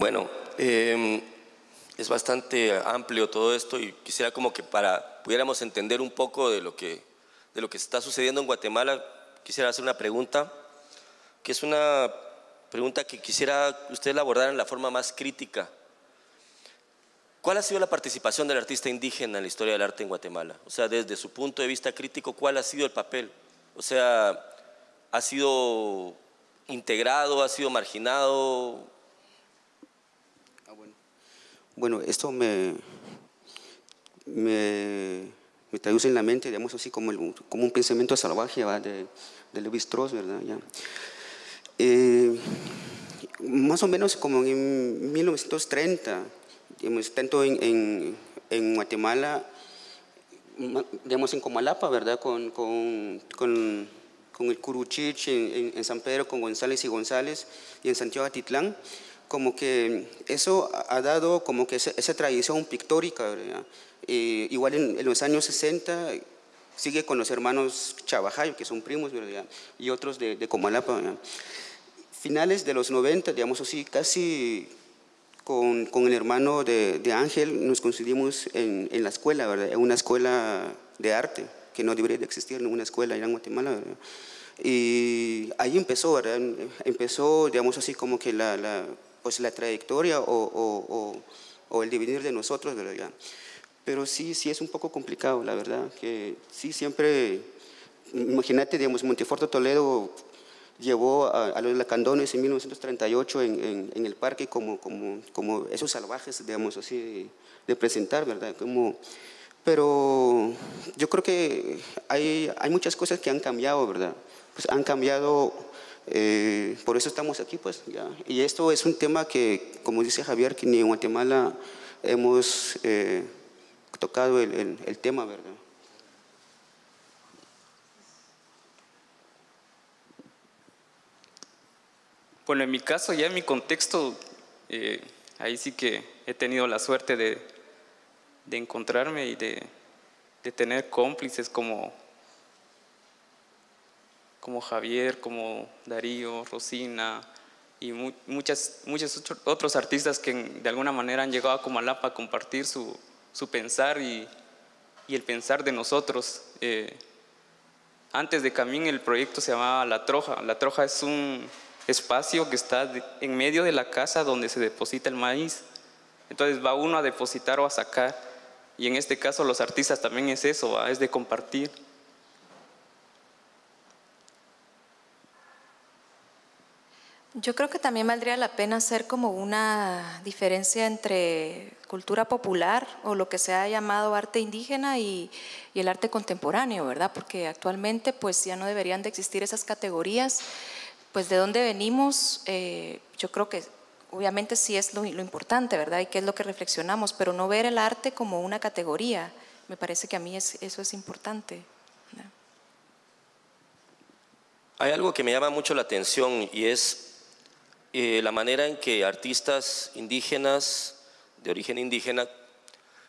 Bueno, em, es bastante amplio todo esto y quisiera como que para pudiéramos entender un poco de lo que, de lo que está sucediendo en Guatemala, quisiera hacer una pregunta, que es una pregunta que quisiera usted abordar en la forma más crítica. ¿Cuál ha sido la participación del artista indígena en la historia del arte en Guatemala? O sea, desde su punto de vista crítico, ¿cuál ha sido el papel? O sea, ¿ha sido integrado, ha sido marginado? Bueno, esto me, me, traduce en la mente, digamos así, como, como un pensamiento salvaje de, de Levi Strauss, ¿verdad? Ya. Eh, más o menos como en 1930, digamos, tanto en, en, Guatemala, digamos en Comalapa, ¿verdad? Con, con, con, el Curuchich, en, en, San Pedro, con González y González, y en Santiago Atitlán, como que eso ha dado como que esa, tradición pictórica, igual en, los años 60 sigue con los hermanos Chavajayo, que son primos, ¿verdad? y otros de, de Comalapa. Finales de los 90, digamos así, casi con, con el hermano de, de, Ángel nos coincidimos en, en, la escuela, ¿verdad? en una escuela de arte, que no debería de existir en una escuela en Guatemala. Y ahí empezó, ¿verdad? empezó, digamos así, como que la, la pues la trayectoria o, o, el dividir de nosotros, ¿verdad? Pero sí, sí es un poco complicado, la verdad, que sí siempre, imagínate, digamos, Monteforto Toledo llevó a, los lacandones en 1938 en, en, el parque como, como, como, esos salvajes, digamos así, de, presentar, ¿verdad? Como, pero yo creo que hay, hay muchas cosas que han cambiado, ¿verdad? Pues han cambiado eh, por eso estamos aquí, pues, ya. Y esto es un tema que, como dice Javier, que ni en Guatemala hemos eh, tocado el, tema, ¿verdad? Bueno, en mi caso, ya en mi contexto, eh, ahí sí que he tenido la suerte de, encontrarme y de tener cómplices como como Javier, como Darío, Rosina y muchas, muchos otros artistas que de alguna manera han llegado a Comalapa a compartir su, su pensar y, y, el pensar de nosotros. Eh, antes de Camín el proyecto se llamaba La Troja. La Troja es un espacio que está en medio de la casa donde se deposita el maíz. Entonces va uno a depositar o a sacar. Y en este caso los artistas también es eso, es de compartir. Yo creo que también valdría la pena hacer como una diferencia entre cultura popular o lo que se ha llamado arte indígena y, el arte contemporáneo, ¿verdad? Porque actualmente pues ya no deberían de existir esas categorías. Pues de dónde venimos, eh, yo creo que obviamente sí es lo, importante, ¿verdad? Y qué es lo que reflexionamos, pero no ver el arte como una categoría. Me parece que a mí eso es importante. Hay algo que me llama mucho la atención y es eh, la manera en que artistas indígenas, de origen indígena,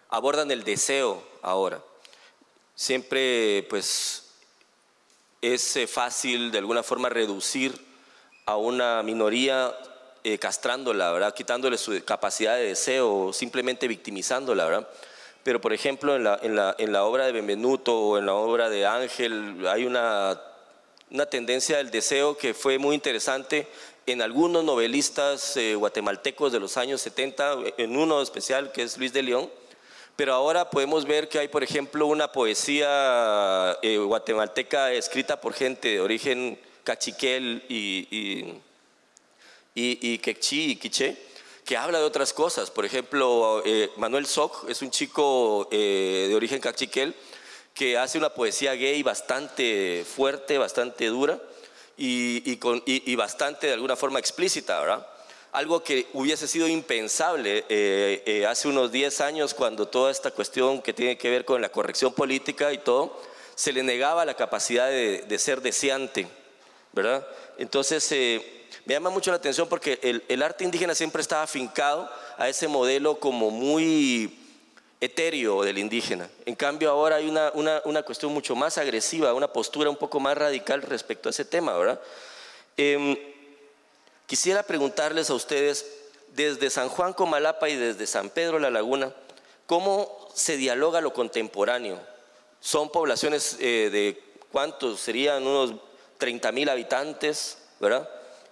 abordan el deseo ahora. Siempre pues es eh, fácil de alguna forma reducir a una minoría eh, castrándola, ¿verdad? quitándole su capacidad de deseo o simplemente victimizándola. ¿verdad? Pero por ejemplo en la, en, la, en la obra de Benvenuto o en la obra de Ángel hay una, una tendencia del deseo que fue muy interesante en algunos novelistas eh, guatemaltecos de los años 70, en uno especial que es Luis de León, pero ahora podemos ver que hay, por ejemplo, una poesía eh, guatemalteca escrita por gente de origen cachiquel y, y, y, y quechí y quiché, que habla de otras cosas. Por ejemplo, eh, Manuel Soc es un chico de origen cachiquel que hace una poesía gay bastante fuerte, bastante dura y, bastante de alguna forma explícita, ¿verdad? Algo que hubiese sido impensable eh, eh, hace unos 10 años cuando toda esta cuestión que tiene que ver con la corrección política y todo, se le negaba la capacidad de, ser deseante, ¿verdad? Entonces, eh, me llama mucho la atención porque el arte indígena siempre estaba afincado a ese modelo como muy etéreo del indígena. En cambio, ahora hay una, una, una, cuestión mucho más agresiva, una postura un poco más radical respecto a ese tema, ¿verdad? Em, quisiera preguntarles a ustedes, desde San Juan Comalapa y desde San Pedro La Laguna, ¿cómo se dialoga lo contemporáneo? Son poblaciones eh, de cuántos serían unos 30 mil habitantes, ¿verdad?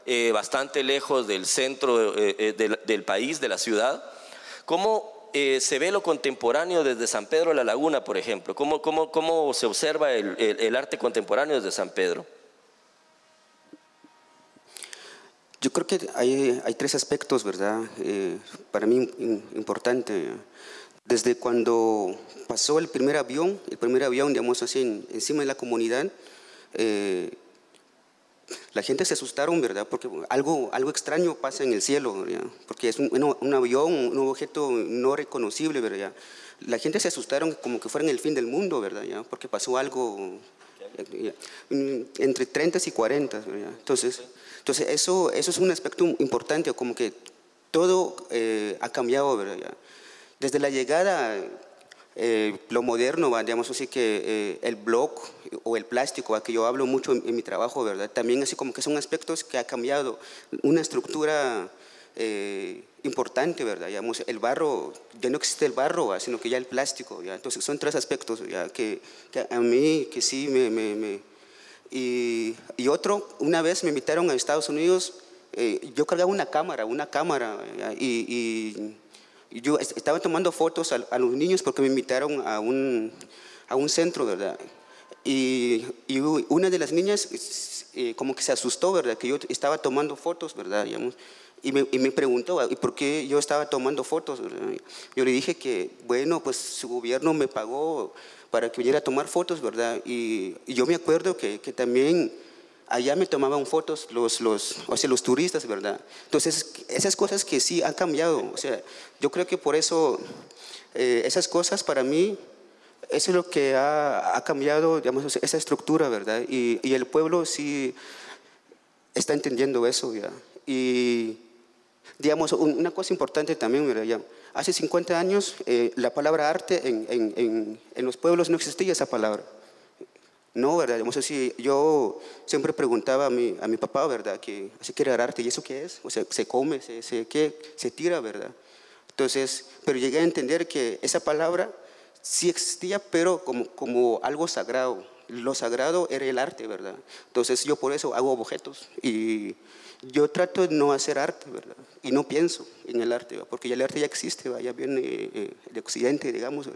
Eh, bastante lejos del centro eh, del, país, de la ciudad. ¿Cómo se ve lo contemporáneo desde San Pedro La Laguna, por ejemplo? ¿Cómo, cómo, cómo se observa el, el arte contemporáneo desde San Pedro? Yo creo que hay, hay tres aspectos, ¿verdad? Eh, para mí importante. Desde cuando pasó el primer avión, el primer avión, digamos así, encima de la comunidad, eh, la gente se asustaron, ¿verdad? Porque algo, algo extraño pasa en el cielo, ¿verdad? Porque es un, un, avión, un objeto no reconocible, ¿verdad? La gente se asustaron como que fuera en el fin del mundo, ¿verdad? ¿Ya? Porque pasó algo entre 30 y 40, ¿verdad? Entonces... Entonces, eso, eso es un aspecto importante, como que todo eh, ha cambiado, ¿verdad? Desde la llegada, eh, lo moderno, digamos así que eh, el blog o el plástico, a que yo hablo mucho en, mi trabajo, ¿verdad? También así como que son aspectos que ha cambiado, una estructura importante, ¿verdad? Digamos, el barro, ya no existe el barro, sino que ya el plástico, ¿ya? Entonces son tres aspectos ¿ya? Que, que, a mí que sí me, me y, otro, una vez me invitaron a Estados Unidos, eh, yo cargaba una cámara, una cámara, y, yo estaba tomando fotos a, los niños porque me invitaron a un, a un centro, ¿verdad? Y, una de las niñas eh, como que se asustó, ¿verdad? Que yo estaba tomando fotos, ¿verdad? y, me, y me, preguntó, ¿y por qué yo estaba tomando fotos? Yo le dije que, bueno, pues su gobierno me pagó para que viniera a tomar fotos, ¿verdad? Y, yo me acuerdo que, que, también allá me tomaban fotos los, los, o sea, los turistas, ¿verdad? Entonces, esas cosas que sí han cambiado, o sea, yo creo que por eso eh, esas cosas para mí, eso es lo que ha, ha cambiado, digamos, esa estructura, ¿verdad? Y, y, el pueblo sí está entendiendo eso, ¿ya? Y, digamos, una cosa importante también, ¿verdad? Ya, Hace 50 años eh, la palabra arte en, en, en, los pueblos no existía esa palabra. No, ¿verdad? yo siempre preguntaba a mi, a mi papá, ¿verdad? Que se quiere arte, ¿y eso qué es? O sea, se come, se, se, ¿qué? se tira, ¿verdad? Entonces, pero llegué a entender que esa palabra sí existía, pero como, como algo sagrado. Lo sagrado era el arte, ¿verdad? Entonces yo por eso hago objetos y yo trato de no hacer arte, ¿verdad? Y no pienso en el arte, porque ya el arte ya existe, ya viene eh, de Occidente, digamos.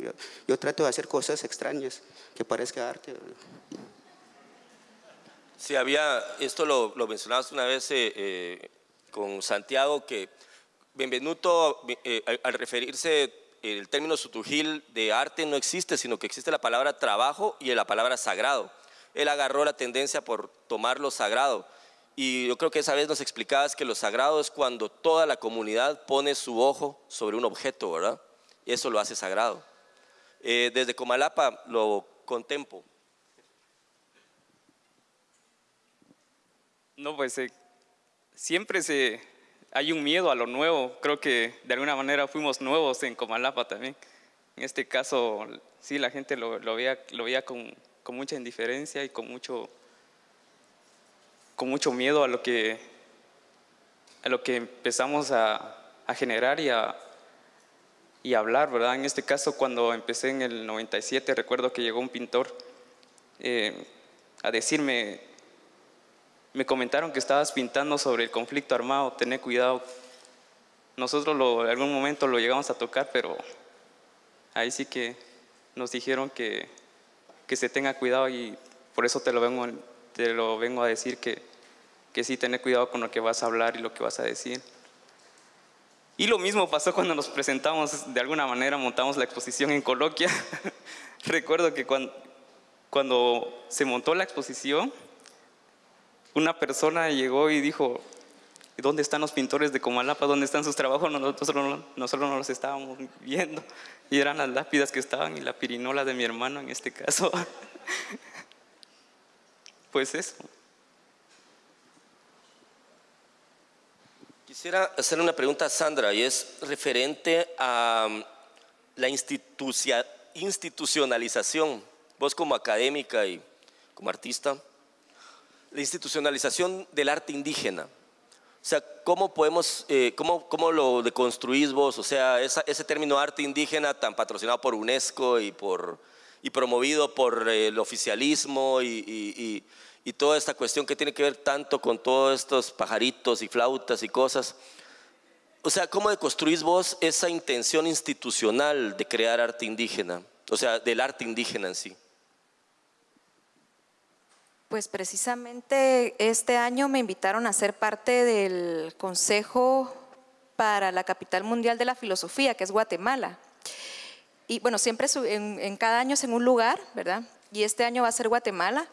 Yo trato de hacer cosas extrañas que parezca arte. Sí, había, esto lo, lo mencionabas una vez eh, eh, con Santiago, que Benvenuto, al referirse el término sutujil de arte no existe, sino que existe la palabra trabajo y la palabra sagrado. Él agarró la tendencia por tomar lo sagrado y yo creo que esa vez nos explicabas que lo sagrado es cuando toda la comunidad pone su ojo sobre un objeto, ¿verdad? Y eso lo hace sagrado. Eh, desde Comalapa lo contemplo. No, pues eh, siempre se, hay un miedo a lo nuevo. Creo que de alguna manera fuimos nuevos en Comalapa también. En este caso, sí, la gente lo, lo veía, lo veía con, con mucha indiferencia y con mucho mucho miedo a lo que, a lo que empezamos a, a generar y a, y hablar, ¿verdad? En este caso, cuando empecé en el 97, recuerdo que llegó un pintor eh, a decirme, me comentaron que estabas pintando sobre el conflicto armado, tené cuidado. Nosotros lo, en algún momento lo llegamos a tocar, pero ahí sí que nos dijeron que, que se tenga cuidado y por eso te lo vengo te lo vengo a decir que, que sí tener cuidado con lo que vas a hablar y lo que vas a decir. Y lo mismo pasó cuando nos presentamos, de alguna manera montamos la exposición en Coloquia. Recuerdo que cuando, cuando se montó la exposición, una persona llegó y dijo, ¿dónde están los pintores de Comalapa? ¿Dónde están sus trabajos? Nosotros, nosotros no los estábamos viendo. Y eran las lápidas que estaban y la pirinola de mi hermano en este caso. pues eso. Quisiera hacer una pregunta a Sandra y es referente a um, la institucionalización, vos como académica y como artista, la institucionalización del arte indígena. O sea, ¿cómo podemos, eh, cómo, cómo, lo deconstruís vos? O sea, ese término arte indígena tan patrocinado por UNESCO y, por, y promovido por el oficialismo y, y, toda esta cuestión que tiene que ver tanto con todos estos pajaritos y flautas y cosas. O sea, ¿cómo deconstruís vos esa intención institucional de crear arte indígena? O sea, del arte indígena en sí. Pues precisamente este año me invitaron a ser parte del Consejo para la Capital Mundial de la Filosofía, que es Guatemala. Y bueno, siempre en, cada año es en un lugar, ¿verdad? Y este año va a ser Guatemala.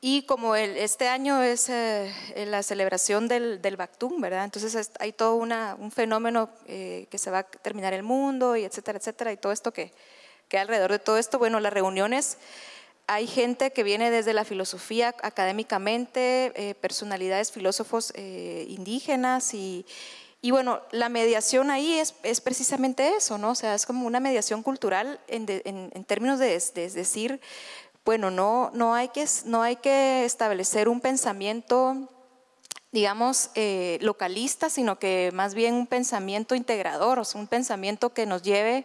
Y como el, este año es eh, la celebración del, del Bactún, ¿verdad? Entonces hay todo una, un fenómeno eh, que se va a terminar el mundo y etcétera, etcétera, y todo esto que, que alrededor de todo esto, bueno, las reuniones hay gente que viene desde la filosofía académicamente, eh, personalidades, filósofos eh, indígenas y, y, bueno, la mediación ahí es, es, precisamente eso, ¿no? O sea, es como una mediación cultural en, en, términos de, decir, bueno, no, no, hay que, no hay que establecer un pensamiento digamos, eh, localista, sino que más bien un pensamiento integrador, o sea, un pensamiento que nos lleve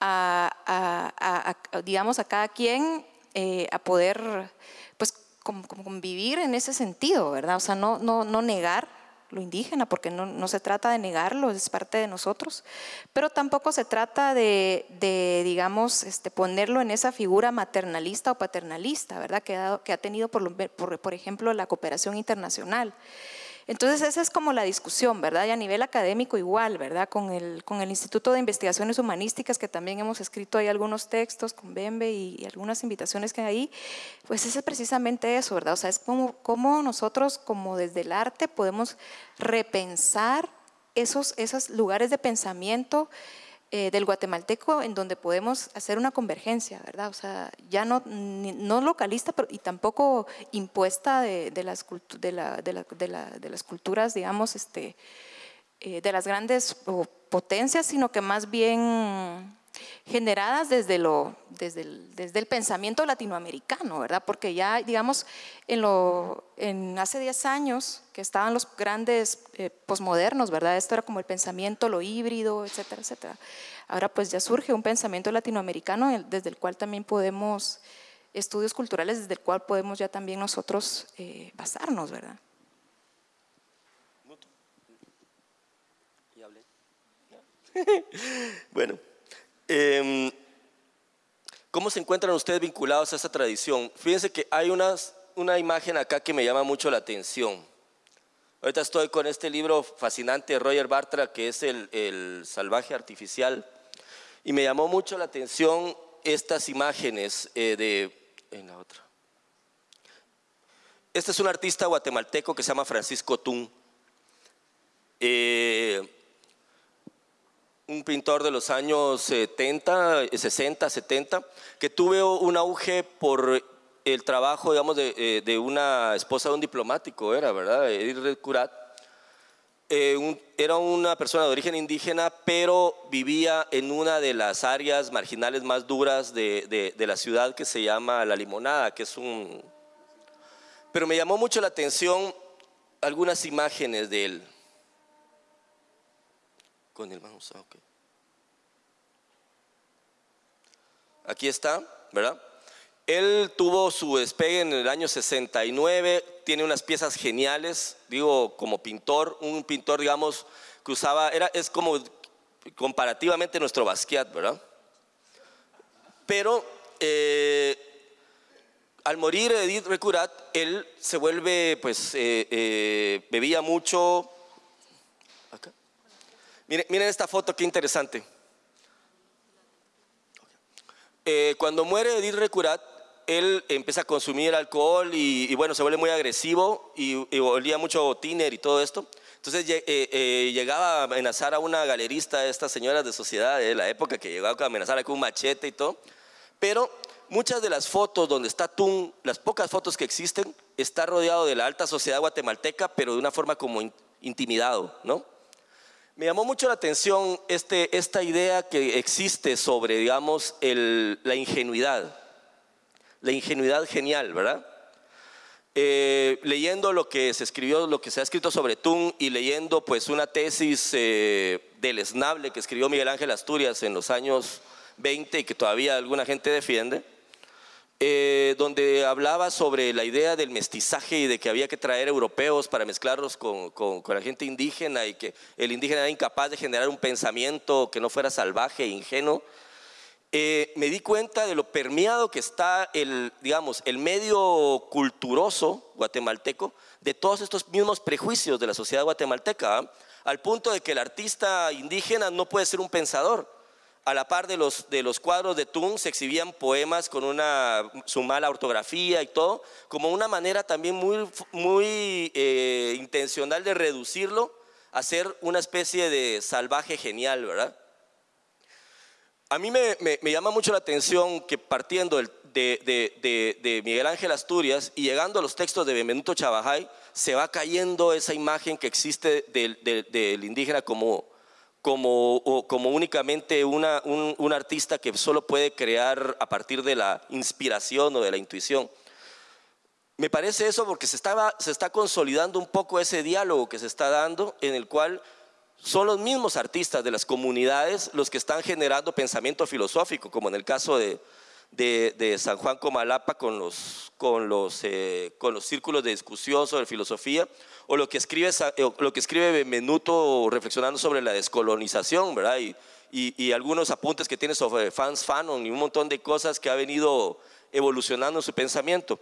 a, digamos, a cada quien eh, a poder pues convivir en ese sentido, ¿verdad? O sea, no, no, no negar lo indígena, porque no, no, se trata de negarlo, es parte de nosotros, pero tampoco se trata de, de digamos, este, ponerlo en esa figura maternalista o paternalista, ¿verdad? Que ha, que ha tenido, por, por, por ejemplo, la cooperación internacional. Entonces esa es como la discusión, ¿verdad? Y a nivel académico igual, ¿verdad? Con el, con el Instituto de Investigaciones Humanísticas, que también hemos escrito ahí algunos textos con Bembe y, algunas invitaciones que hay ahí, pues es precisamente eso, ¿verdad? O sea, es como, como nosotros, como desde el arte, podemos repensar esos, esos lugares de pensamiento eh, del guatemalteco en donde podemos hacer una convergencia, ¿verdad? O sea, ya no, no localista y tampoco impuesta de, las culturas, digamos, este, eh, de las grandes potencias, sino que más bien generadas desde, lo, desde, el, desde el pensamiento latinoamericano, ¿verdad? Porque ya, digamos, en, lo, en hace 10 años que estaban los grandes eh, posmodernos, ¿verdad? Esto era como el pensamiento, lo híbrido, etcétera, etcétera. Ahora pues ya surge un pensamiento latinoamericano desde el cual también podemos, estudios culturales desde el cual podemos ya también nosotros eh, basarnos, ¿verdad? bueno, Em, ¿Cómo se encuentran ustedes vinculados a esa tradición? Fíjense que hay unas, una imagen acá que me llama mucho la atención. Ahorita estoy con este libro fascinante de Roger Bartra, que es el, el Salvaje Artificial, y me llamó mucho la atención estas imágenes eh, de... En la otra. Este es un artista guatemalteco que se llama Francisco Tun. Eh, un pintor de los años 70, 60, 70, que tuvo un auge por el trabajo, digamos, de, eh, una esposa de un diplomático, era, ¿verdad? Edith Curat. Eh, era una persona de origen indígena, pero vivía en una de las áreas marginales más duras de, de la ciudad que se llama La Limonada, que es un... Pero me llamó mucho la atención algunas imágenes de él. Aquí está, ¿verdad? Él tuvo su despegue en el año 69, tiene unas piezas geniales, digo, como pintor, un pintor, digamos, que usaba, era, es como comparativamente nuestro Basquiat, ¿verdad? Pero eh, al morir Edith Recurat, él se vuelve, pues, eh, eh, bebía mucho, Miren, esta foto, qué interesante. Eh, cuando muere Edith Recurat, él empieza a consumir alcohol y, bueno, se vuelve muy agresivo y, olía mucho tiner y todo esto. Entonces eh, eh, llegaba a amenazar a una galerista, de estas señoras de sociedad de la época, que llegaba a amenazar con un machete y todo. Pero muchas de las fotos donde está Tun, las pocas fotos que existen, está rodeado de la alta sociedad guatemalteca, pero de una forma como intimidado, ¿no? Me llamó mucho la atención este, esta idea que existe sobre, digamos, la ingenuidad. La ingenuidad genial, ¿verdad? eh, leyendo lo que se escribió, lo que se ha escrito sobre Tun y leyendo pues una tesis eh, del esnable que escribió Miguel Ángel Asturias en los años 20 y que todavía alguna gente defiende, eh, donde hablaba sobre la idea del mestizaje y de que había que traer europeos para mezclarlos con, la gente indígena y que el indígena era incapaz de generar un pensamiento que no fuera salvaje e ingenuo. Eh, me di cuenta de lo permeado que está el, digamos, el medio culturoso guatemalteco de todos estos mismos prejuicios de la sociedad guatemalteca, ¿ah? al punto de que el artista indígena no puede ser un pensador a la par de los, de los cuadros de Tun se exhibían poemas con una, su mala ortografía y todo, como una manera también muy, muy eh, intencional de reducirlo a ser una especie de salvaje genial, ¿verdad? A mí me, me, llama mucho la atención que partiendo de, de, de, Miguel Ángel Asturias y llegando a los textos de Benvenuto Chabajay, se va cayendo esa imagen que existe del indígena como como, como únicamente una, un, artista que solo puede crear a partir de la inspiración o de la intuición. Me parece eso porque se, estaba, se está consolidando un poco ese diálogo que se está dando en el cual son los mismos artistas de las comunidades los que están generando pensamiento filosófico, como en el caso de, de, San Juan Comalapa con los, con, los, eh, con los círculos de discusión sobre filosofía, o lo que escribe, eh, lo que escribe Benvenuto reflexionando sobre la descolonización, ¿verdad? Y, y, algunos apuntes que tiene sobre Fans Fanon y un montón de cosas que ha venido evolucionando en su pensamiento.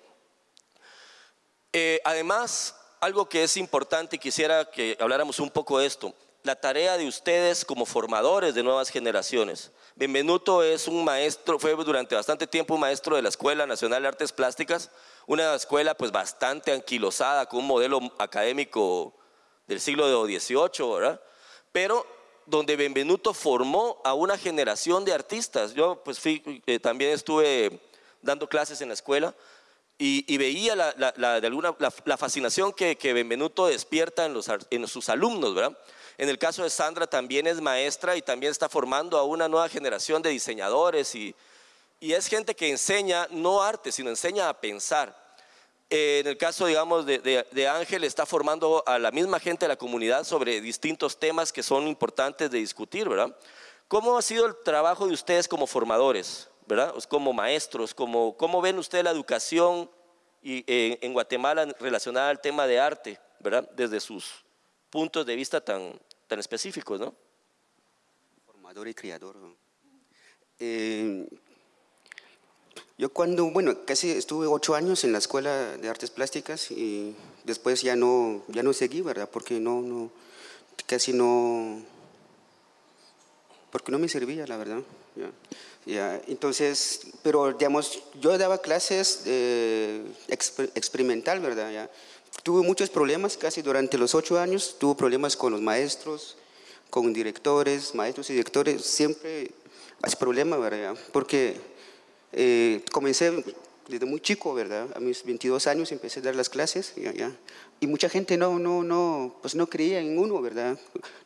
Eh, además, algo que es importante y quisiera que habláramos un poco de esto, la tarea de ustedes como formadores de nuevas generaciones. Benvenuto es un maestro, fue durante bastante tiempo un maestro de la Escuela Nacional de Artes Plásticas, una escuela pues bastante anquilosada con un modelo académico del siglo XVIII, ¿verdad? Pero donde Benvenuto formó a una generación de artistas. Yo pues fui, eh, también estuve dando clases en la escuela y, veía la, de alguna, la, fascinación que, que Benvenuto despierta en, los, en sus alumnos, ¿verdad? En el caso de Sandra también es maestra y también está formando a una nueva generación de diseñadores y, y es gente que enseña no arte, sino enseña a pensar. Eh, en el caso, digamos, de, de, Ángel, está formando a la misma gente de la comunidad sobre distintos temas que son importantes de discutir, ¿verdad? ¿Cómo ha sido el trabajo de ustedes como formadores, ¿verdad? Como maestros, ¿cómo, cómo ven ustedes la educación y, eh, en Guatemala relacionada al tema de arte, ¿verdad? Desde sus puntos de vista tan, tan específicos, ¿no? Formador y criador. Eh, yo cuando, bueno, casi estuve ocho años en la Escuela de Artes Plásticas y después ya no, ya no seguí, ¿verdad? Porque no, no, casi no, porque no me servía, la verdad. Ya, entonces, pero digamos, yo daba clases eh, experimental, ¿verdad? Ya. Tuve muchos problemas casi durante los ocho años, tuve problemas con los maestros, con directores, maestros y directores, siempre hay problemas, ¿verdad? Porque eh, comencé desde muy chico, ¿verdad? A mis 22 años empecé a dar las clases, ya, ya. y mucha gente no, no, no, pues no creía en uno, ¿verdad?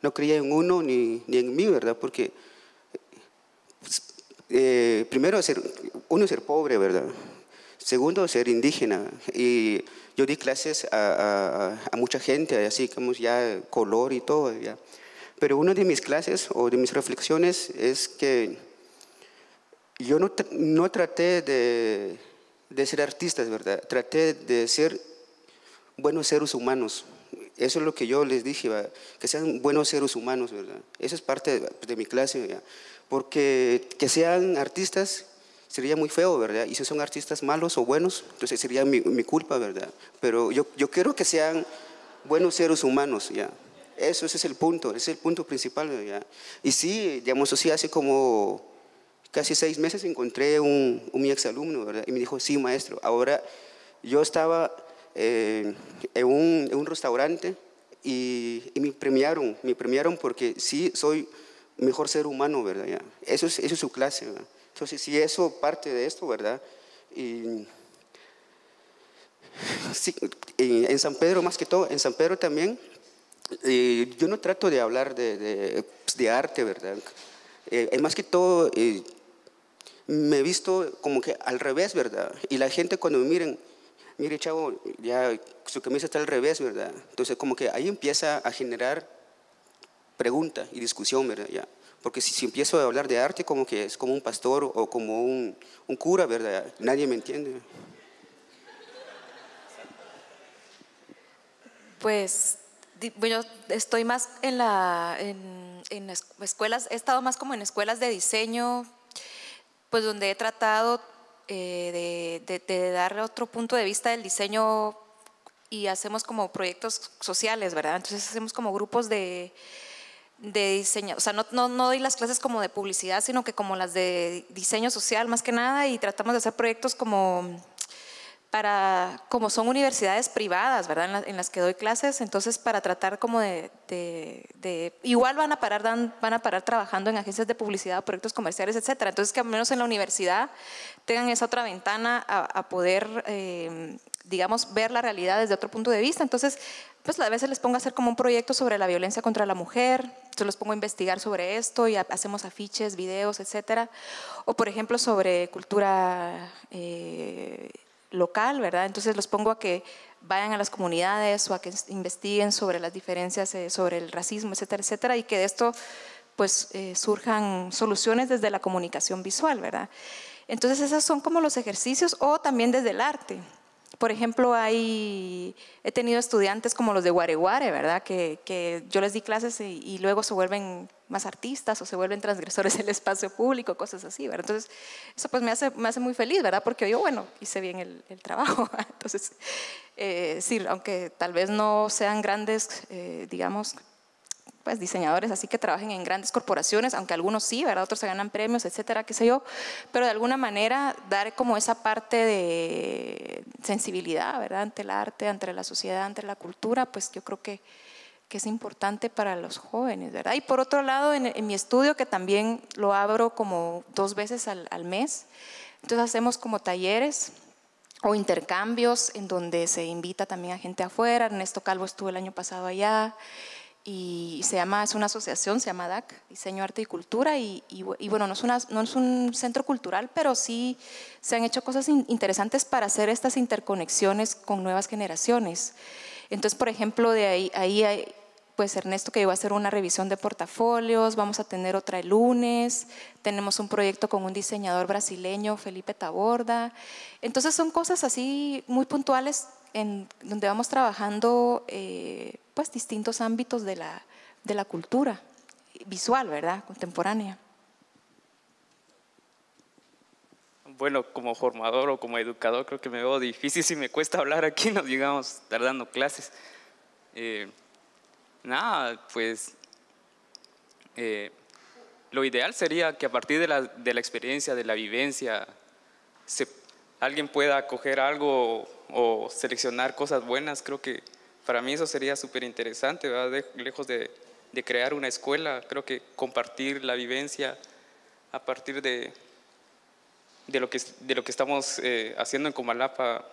No creía en uno ni, ni en mí, ¿verdad? Porque pues, eh, primero ser, uno ser pobre, ¿verdad? Segundo ser indígena y yo di clases a, mucha gente, así como ya color y todo. Ya. Pero una de mis clases o de mis reflexiones es que yo no, no traté de, de ser artistas, ¿verdad? Traté de ser buenos seres humanos. Eso es lo que yo les dije, que sean buenos seres humanos, ¿verdad? Eso es parte de, mi clase, porque que sean artistas sería muy feo, ¿verdad? Y si son artistas malos o buenos, entonces sería mi, mi culpa, ¿verdad? Pero yo, yo quiero que sean buenos seres humanos, ¿ya? Eso ese es el punto, ese es el punto principal, ¿ya? Y sí, digamos así, hace como casi seis meses encontré un, un mi exalumno, ¿verdad? Y me dijo, sí, maestro, ahora yo estaba eh, en, un, en, un, restaurante y, y, me premiaron, me premiaron porque sí soy mejor ser humano, ¿verdad? ¿Ya? Eso, es, eso es su clase, ¿verdad? Entonces, si eso parte de esto, ¿verdad? Y, en San Pedro, más que todo, en San Pedro también, yo no trato de hablar de, pues, arte, ¿verdad? Eh, más que todo, eh, me he visto como que al revés, ¿verdad? Y la gente cuando me miren, mire chavo, ya su camisa está al revés, ¿verdad? Entonces como que ahí empieza a generar pregunta y discusión, ¿verdad? Ya. Porque si, si empiezo a hablar de arte como que es como un pastor o como un, un cura, ¿verdad? Nadie me entiende. Pues bueno, estoy más en, la, en, en, escuelas, he estado más como en escuelas de diseño, pues donde he tratado eh, de, de, dar otro punto de vista del diseño y hacemos como proyectos sociales, ¿verdad? Entonces hacemos como grupos de, de diseño, o sea, no, no, no, doy las clases como de publicidad, sino que como las de diseño social más que nada y tratamos de hacer proyectos como para, como son universidades privadas, ¿verdad? En, las que doy clases, entonces para tratar como de, igual van a parar, van a parar trabajando en agencias de publicidad, proyectos comerciales, etcétera. Entonces que al menos en la universidad tengan esa otra ventana a, poder, eh, digamos, ver la realidad desde otro punto de vista. Entonces, pues a veces les pongo a hacer como un proyecto sobre la violencia contra la mujer, yo los pongo a investigar sobre esto y hacemos afiches, videos, etcétera. O por ejemplo sobre cultura eh, local, ¿verdad? Entonces los pongo a que vayan a las comunidades o a que investiguen sobre las diferencias, eh, sobre el racismo, etcétera, etcétera, y que de esto pues eh, surjan soluciones desde la comunicación visual, ¿verdad? Entonces esos son como los ejercicios o también desde el arte. Por ejemplo, hay, he tenido estudiantes como los de Guareguare, ¿verdad? Que, que yo les di clases y, luego se vuelven más artistas o se vuelven transgresores del espacio público, cosas así, ¿verdad? Entonces, eso pues me hace, me hace muy feliz, ¿verdad? Porque yo, bueno, hice bien el, trabajo. Entonces, eh, sí, aunque tal vez no sean grandes, eh, digamos, pues, diseñadores así que trabajen en grandes corporaciones, aunque algunos sí, ¿verdad? Otros se ganan premios, etcétera, qué sé yo, pero de alguna manera dar como esa parte de sensibilidad, ¿verdad? Ante el arte, ante la sociedad, ante la cultura, pues yo creo que, que es importante para los jóvenes, ¿verdad? Y por otro lado, en, mi estudio, que también lo abro como dos veces al, al mes, entonces hacemos como talleres o intercambios en donde se invita también a gente afuera. Ernesto Calvo estuvo el año pasado allá y se llama, es una asociación, se llama DAC, Diseño, Arte y Cultura, y, bueno, no es, una, no es, un centro cultural, pero sí se han hecho cosas interesantes para hacer estas interconexiones con nuevas generaciones. Entonces, por ejemplo, de ahí, ahí hay, pues Ernesto que iba a hacer una revisión de portafolios, vamos a tener otra el lunes, tenemos un proyecto con un diseñador brasileño, Felipe Taborda. Entonces son cosas así muy puntuales en donde vamos trabajando eh, pues distintos ámbitos de la, de la cultura visual, ¿verdad? Contemporánea. Bueno, como formador o como educador creo que me veo difícil si me cuesta hablar aquí, nos digamos, estar dando clases. Eh, nada, pues eh, lo ideal sería que a partir de la, de la experiencia, de la vivencia, se, alguien pueda coger algo o seleccionar cosas buenas, creo que para mí eso sería súper interesante, lejos de, crear una escuela, creo que compartir la vivencia a partir de, de, lo, que, de lo que estamos eh, haciendo en Comalapa,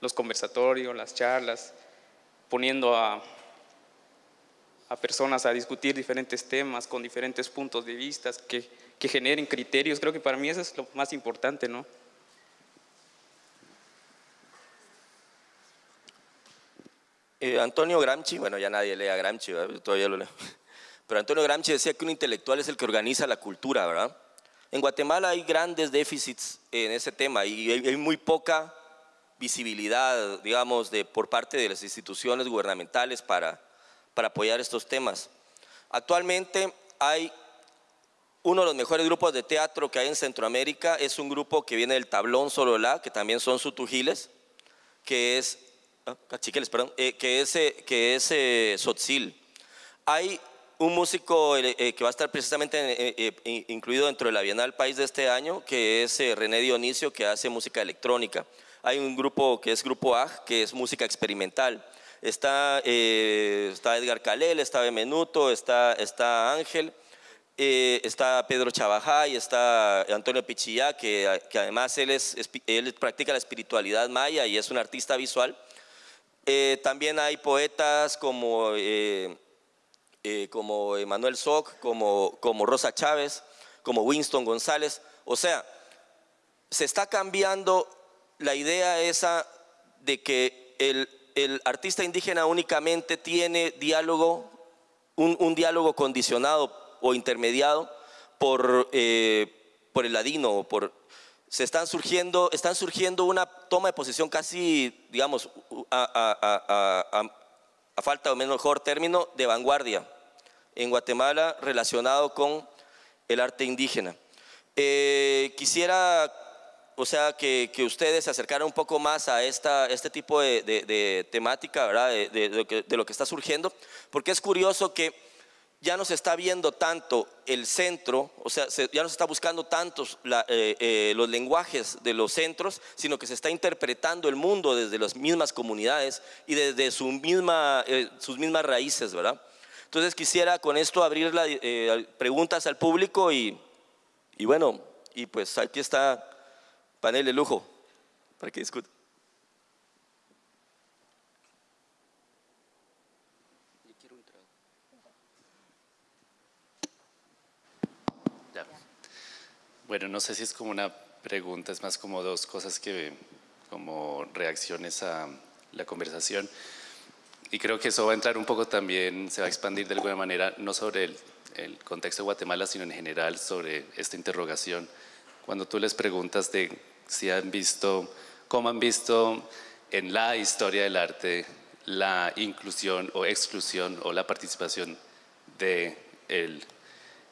los conversatorios, las charlas, poniendo a, a personas a discutir diferentes temas con diferentes puntos de vista que, que generen criterios, creo que para mí eso es lo más importante, ¿no? Eh, Antonio Gramsci, bueno, ya nadie lee a Gramsci, todavía lo leo. Pero Antonio Gramsci decía que un intelectual es el que organiza la cultura, ¿verdad? En Guatemala hay grandes déficits en ese tema y hay, muy poca visibilidad, digamos, de, por parte de las instituciones gubernamentales para, para apoyar estos temas. Actualmente hay uno de los mejores grupos de teatro que hay en Centroamérica, es un grupo que viene del Tablón Sololá, que también son sutujiles, que es cachiqueles, perdón, eh, que es, que es eh, Sotzil. Hay un músico eh, que va a estar precisamente incluido dentro de la Bienal País de este año, que es René Dionisio, que hace música electrónica. Hay un grupo que es Grupo AG, que es música experimental. Está, está Edgar Calel, está Bemenuto, está, está Ángel, está Pedro Chavajay, está Antonio Pichillá, que, que además él, es, él practica la espiritualidad maya y es un artista visual. Eh, también hay poetas como, eh, eh, como Soc, como, como Rosa Chávez, como Winston González. O sea, se está cambiando la idea esa de que el, artista indígena únicamente tiene diálogo, un, un diálogo condicionado o intermediado por, eh, por el ladino o por se están surgiendo, están surgiendo una toma de posición casi, digamos, a, falta o mejor término, de vanguardia en Guatemala relacionado con el arte indígena. Eh, quisiera, o sea, que, ustedes se acercaran un poco más a esta, este tipo de, de, temática, de lo que está surgiendo, porque es curioso que ya no se está viendo tanto el centro, o sea, se, ya no se está buscando tantos eh, eh, los lenguajes de los centros, sino que se está interpretando el mundo desde las mismas comunidades y desde eh, sus mismas raíces, ¿verdad? Entonces quisiera con esto abrir preguntas al público y, y bueno, y pues aquí está panel de lujo para que discutan. Bueno, no sé si es como una pregunta, es más como dos cosas que, como reacciones a la conversación. Y creo que eso va a entrar un poco también, se va a expandir de alguna manera, no sobre el, contexto de Guatemala, sino en general sobre esta interrogación. Cuando tú les preguntas de si han visto, cómo han visto en la historia del arte la inclusión o exclusión o la participación de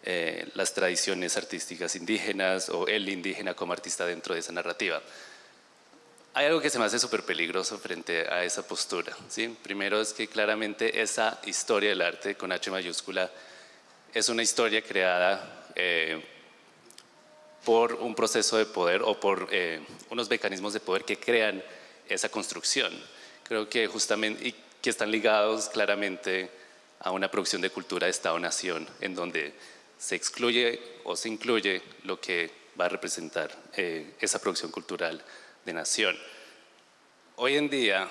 eh, las tradiciones artísticas indígenas o el indígena como artista dentro de esa narrativa. Hay algo que se me hace súper peligroso frente a esa postura. ¿sí? Primero es que claramente esa historia del arte con H mayúscula es una historia creada eh, por un proceso de poder o por eh, unos mecanismos de poder que crean esa construcción. Creo que justamente y que están ligados claramente a una producción de cultura de Estado-Nación, en donde se excluye o se incluye lo que va a representar eh, esa producción cultural de nación. Hoy en día,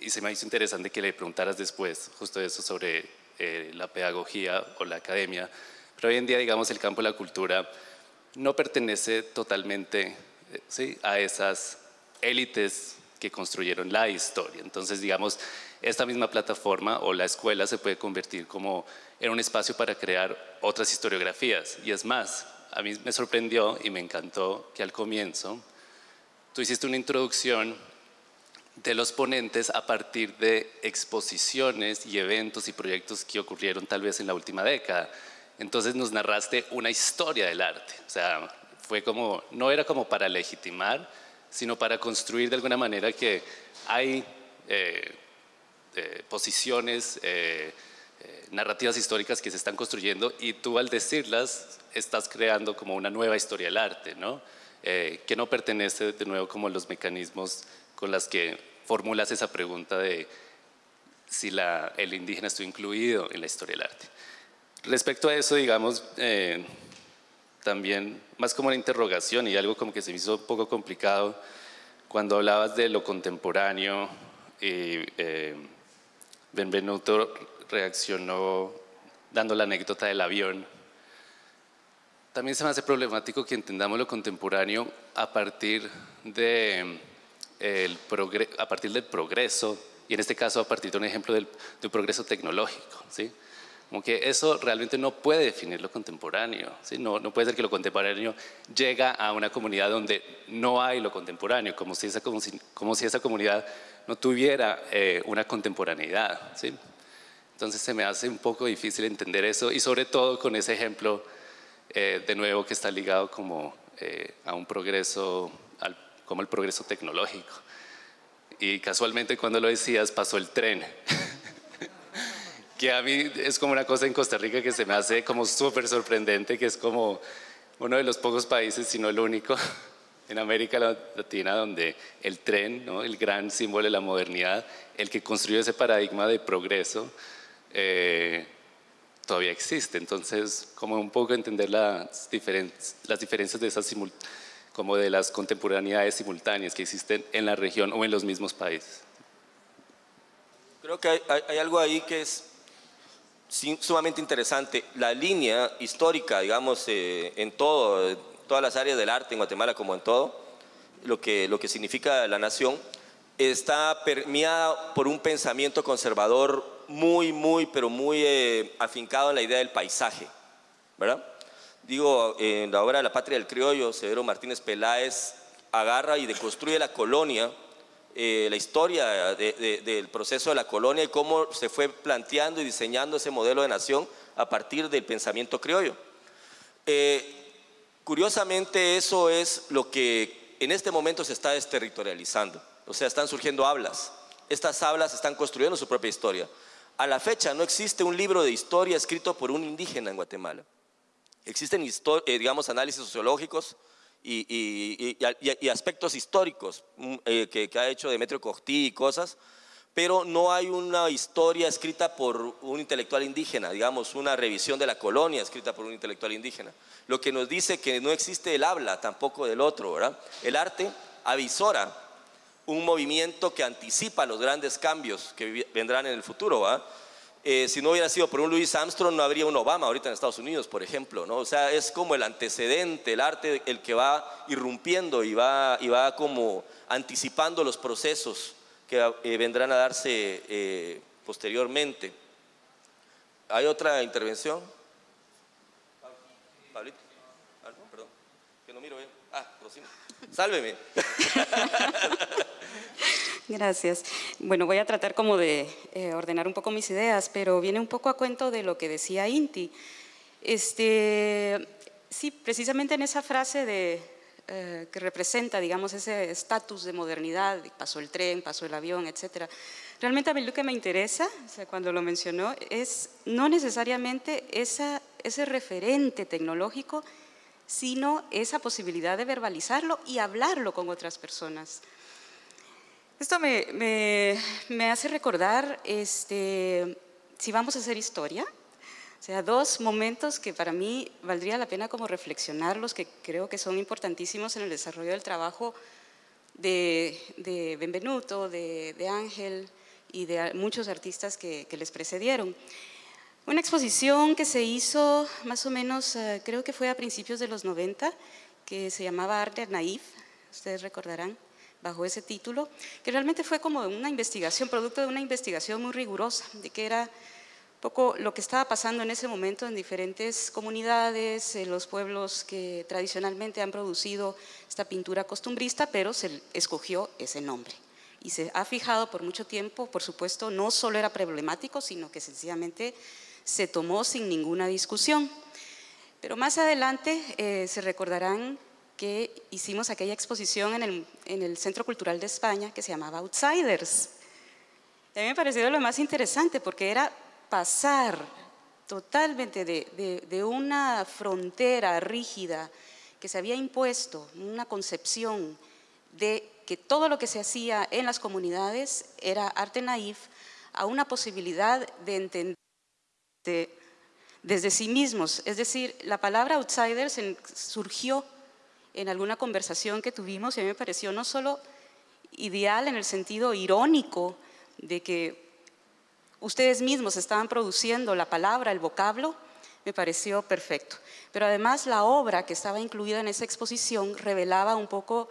y se me hizo interesante que le preguntaras después justo eso sobre eh, la pedagogía o la academia, pero hoy en día, digamos, el campo de la cultura no pertenece totalmente eh, ¿sí? a esas élites que construyeron la historia. Entonces, digamos, esta misma plataforma o la escuela se puede convertir como en un espacio para crear otras historiografías. Y es más, a mí me sorprendió y me encantó que al comienzo tú hiciste una introducción de los ponentes a partir de exposiciones y eventos y proyectos que ocurrieron tal vez en la última década. Entonces nos narraste una historia del arte. O sea, fue como, no era como para legitimar, sino para construir de alguna manera que hay eh, eh, posiciones, eh, eh, narrativas históricas que se están construyendo y tú al decirlas estás creando como una nueva historia del arte, ¿no? que no pertenece de nuevo como los mecanismos con las que formulas esa pregunta de si el indígena estuvo incluido en la historia del arte. Respecto a eso, digamos, también más como una interrogación y algo como que se me hizo un poco complicado cuando hablabas de lo contemporáneo y eh, Benvenuto reaccionó dando la anécdota del avión. También se me hace problemático que entendamos lo contemporáneo a partir, del progreso, y en este caso a partir de un ejemplo de un progreso tecnológico. ¿sí? Como que eso realmente no puede definir lo contemporáneo. No, puede ser que lo contemporáneo llega a una comunidad donde no hay lo contemporáneo, como si esa, como si, como si esa comunidad no tuviera eh, una contemporaneidad. ¿sí? Entonces se me hace un poco difícil entender eso y sobre todo con ese ejemplo eh, de nuevo que está ligado como eh, a un progreso, al, como el progreso tecnológico. Y casualmente cuando lo decías pasó el tren. que a mí es como una cosa en Costa Rica que se me hace como súper sorprendente, que es como uno de los pocos países, si no el único, en América Latina donde el tren, ¿no? el gran símbolo de la modernidad, el que construyó ese paradigma de progreso, eh, todavía existe. Entonces, como un poco entender las, diferencias de esas como de las contemporaneidades simultáneas que existen en la región o en los mismos países. Creo que hay, algo ahí que es sumamente interesante. La línea histórica, digamos, eh, en todo, todas las áreas del arte en Guatemala como en todo, lo que, lo que significa la nación, está permeada por un pensamiento conservador muy, muy, pero muy eh, afincado en la idea del paisaje, ¿verdad? Digo, en la obra de La Patria del Criollo, Severo Martínez Peláez agarra y deconstruye la colonia, eh, la historia del proceso de la colonia y cómo se fue planteando y diseñando ese modelo de nación a partir del pensamiento criollo. Eh, curiosamente, eso es lo que en este momento se está desterritorializando. O sea, están surgiendo hablas. Estas hablas están construyendo su propia historia. A la fecha no existe un libro de historia escrito por un indígena en Guatemala. Existen, eh, digamos, análisis sociológicos y, aspectos históricos mm, eh, que, ha hecho Demetrio Costí y cosas, pero no hay una historia escrita por un intelectual indígena, digamos, una revisión de la colonia escrita por un intelectual indígena. Lo que nos dice que no existe el habla tampoco del otro, ¿verdad? El arte avisora un movimiento que anticipa los grandes cambios que vendrán en el futuro, eh, si no hubiera sido por un Louis Armstrong, no habría un Obama ahorita en Estados Unidos, por ejemplo, ¿no? O sea, es como el antecedente, el arte, el que va irrumpiendo y va, y va como anticipando los procesos que eh, vendrán a darse eh, posteriormente. ¿Hay otra intervención? Pablito. Ah, perdón, que no miro bien. Ah, Rosina. Sálveme. Gracias. Bueno, voy a tratar como de eh, ordenar un poco mis ideas, pero viene un poco a cuento de lo que decía Inti. Este, sí, precisamente en esa frase de, eh, que representa, digamos, ese estatus de modernidad, pasó el tren, pasó el avión, etcétera. Realmente a mí lo que me interesa, cuando lo mencionó, es no necesariamente esa, ese referente tecnológico, sino esa posibilidad de verbalizarlo y hablarlo con otras personas. Esto me, hace recordar, este, si vamos a hacer historia, o sea, dos momentos que para mí valdría la pena como reflexionarlos, que creo que son importantísimos en el desarrollo del trabajo de, Benvenuto, de, Ángel y de muchos artistas que, les precedieron. Una exposición que se hizo más o menos, eh, creo que fue a principios de los 90, que se llamaba Arte Naif, ustedes recordarán bajo ese título, que realmente fue como una investigación, producto de una investigación muy rigurosa, de que era poco lo que estaba pasando en ese momento en diferentes comunidades, en los pueblos que tradicionalmente han producido esta pintura costumbrista, pero se escogió ese nombre. Y se ha fijado por mucho tiempo, por supuesto, no solo era problemático, sino que sencillamente se tomó sin ninguna discusión. Pero más adelante eh, se recordarán que hicimos aquella exposición en el, en el, Centro Cultural de España que se llamaba Outsiders. a mí me pareció lo más interesante porque era pasar totalmente de, de, una frontera rígida que se había impuesto, una concepción de que todo lo que se hacía en las comunidades era arte naif, a una posibilidad de entender desde sí mismos. Es decir, la palabra outsiders surgió en alguna conversación que tuvimos y a mí me pareció no solo ideal en el sentido irónico de que ustedes mismos estaban produciendo la palabra, el vocablo, me pareció perfecto. Pero además la obra que estaba incluida en esa exposición revelaba un poco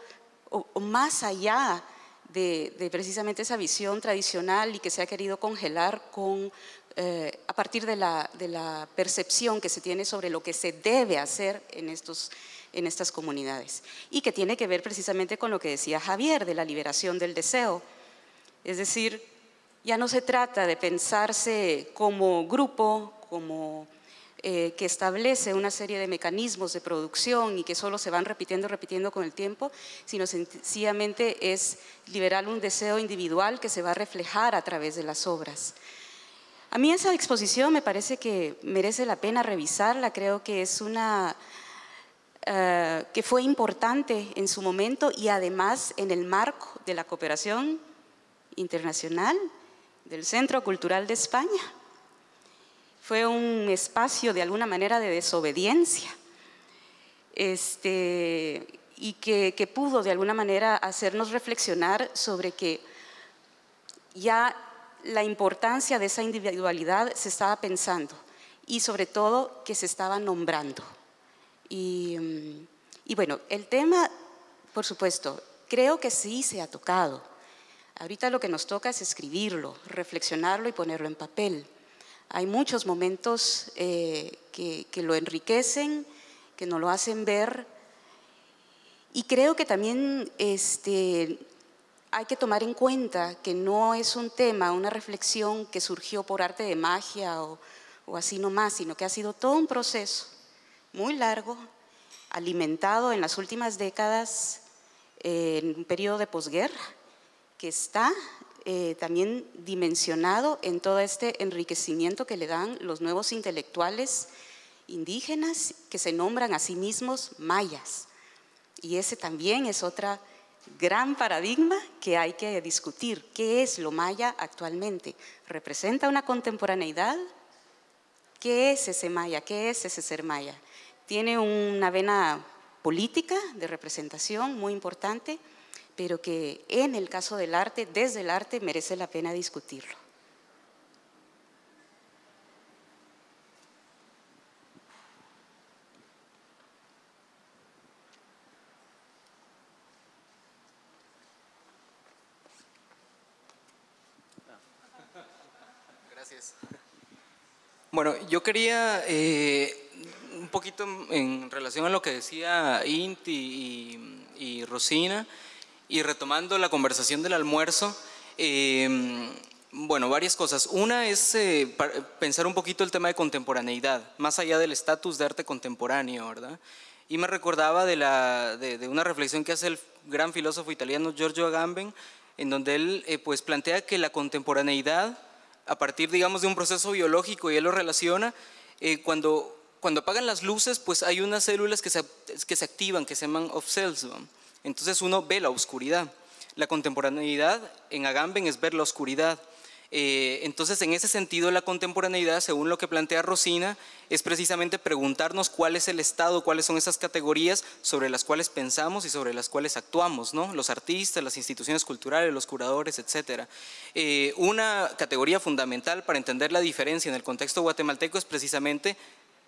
o, más allá de, precisamente esa visión tradicional y que se ha querido congelar con, eh, a partir de la, percepción que se tiene sobre lo que se debe hacer en estos en estas comunidades y que tiene que ver precisamente con lo que decía Javier de la liberación del deseo. Es decir, ya no se trata de pensarse como grupo, como eh, que establece una serie de mecanismos de producción y que solo se van repitiendo, repitiendo con el tiempo, sino sencillamente es liberar un deseo individual que se va a reflejar a través de las obras. A mí esa exposición me parece que merece la pena revisarla, creo que es una eh, que fue importante en su momento y además en el marco de la cooperación internacional del Centro Cultural de España. Fue un espacio de alguna manera de desobediencia este, y que, que pudo de alguna manera hacernos reflexionar sobre que ya la importancia de esa individualidad se estaba pensando y sobre todo que se estaba nombrando. Mm, y, bueno, el tema, por supuesto, creo que sí se ha tocado. Ahorita lo que nos toca es escribirlo, reflexionarlo y ponerlo en papel. Hay muchos momentos eh, que, que lo enriquecen, que nos lo hacen ver y creo que también este, hay que tomar en cuenta que no es un tema, una reflexión que surgió por arte de magia o, o así nomás, sino que ha sido todo un proceso muy largo, alimentado en las últimas décadas en un periodo de posguerra, que está eh, también dimensionado en todo este enriquecimiento que le dan los nuevos intelectuales indígenas que se nombran a sí mismos mayas. Y ese también es otra gran paradigma que hay que discutir. ¿Qué es lo maya actualmente? ¿Representa una contemporaneidad? ¿Qué es ese maya? ¿Qué es ese ser maya? Tiene una vena política de representación muy importante, pero que en el caso del arte, desde el arte, merece la pena discutirlo. Bueno, yo quería eh, un poquito en relación a lo que decía Inti y, Rosina, y retomando la conversación del almuerzo, em, bueno, varias cosas. Una es eh, pensar un poquito el tema de contemporaneidad, más allá del estatus de arte contemporáneo, ¿verdad? Y me recordaba de, la, de, una reflexión que hace el gran filósofo italiano Giorgio Agamben, en donde él eh, pues plantea que la contemporaneidad a partir, digamos, de un proceso biológico y él lo relaciona, eh, cuando, cuando apagan las luces, pues hay unas células que se, que se activan, que se llaman off cells. Entonces uno ve la oscuridad. La contemporaneidad en Agamben es ver la oscuridad. Eh, entonces, en ese sentido, la contemporaneidad, según lo que plantea Rosina, es precisamente preguntarnos cuál es el estado, cuáles son esas categorías sobre las cuales pensamos y sobre las cuales actuamos, ¿no? Los artistas, las instituciones culturales, los curadores, etc. Eh, una categoría fundamental para entender la diferencia en el contexto guatemalteco es precisamente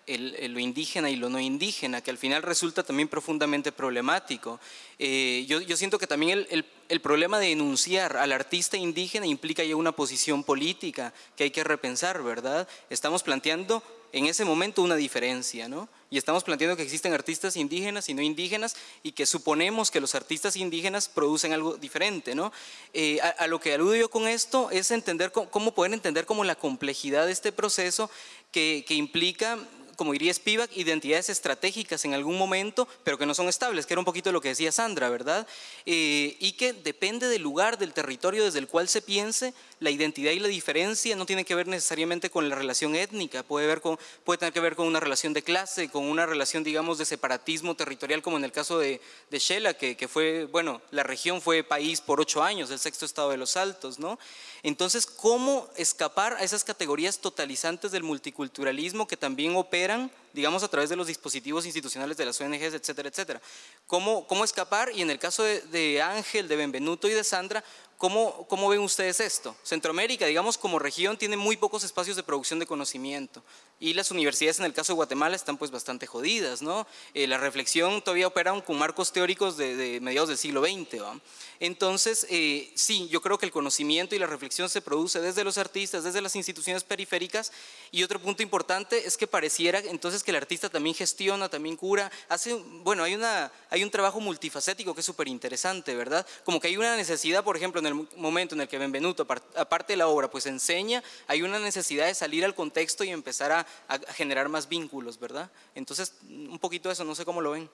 lo indígena y lo no indígena, que al final resulta también profundamente problemático. Eh, yo, siento que también el, problema de enunciar al artista indígena implica ya una posición política que hay que repensar, ¿verdad? Estamos planteando en ese momento una diferencia, ¿no? Y estamos planteando que existen artistas indígenas y no indígenas y que suponemos que los artistas indígenas producen algo diferente, ¿no? Eh, a, lo que aludo yo con esto es entender cómo, poder entender como la complejidad de este proceso que, que implica como diría Spivak, identidades estratégicas en algún momento, pero que no son estables, que era un poquito lo que decía Sandra, ¿verdad? Eh, y que depende del lugar, del territorio desde el cual se piense, la identidad y la diferencia no tienen que ver necesariamente con la relación étnica, puede, ver con, puede tener que ver con una relación de clase, con una relación, digamos, de separatismo territorial, como en el caso de, de Shela, que, que fue, bueno, la región fue país por ocho años, el sexto estado de los Altos, ¿no? Entonces, ¿cómo escapar a esas categorías totalizantes del multiculturalismo que también eran digamos, a través de los dispositivos institucionales de las ONGs, etcétera, etcétera? ¿Cómo, cómo escapar? Y en el caso de, de Ángel, de Benvenuto y de Sandra, ¿Cómo, ¿Cómo, ven ustedes esto? Centroamérica, digamos, como región tiene muy pocos espacios de producción de conocimiento y las universidades en el caso de Guatemala están pues bastante jodidas, ¿no? Eh, la reflexión todavía opera con marcos teóricos de, mediados del siglo XX, ¿va? Entonces, eh, sí, yo creo que el conocimiento y la reflexión se produce desde los artistas, desde las instituciones periféricas y otro punto importante es que pareciera entonces que el artista también gestiona, también cura, hace, bueno, hay, una, hay un trabajo multifacético que es súper interesante, ¿verdad? Como que hay una necesidad, por ejemplo, en el momento en el que Benvenuto, aparte de la obra, pues enseña, hay una necesidad de salir al contexto y empezar a, generar más vínculos, ¿verdad? Entonces, un poquito eso, no sé cómo lo ven.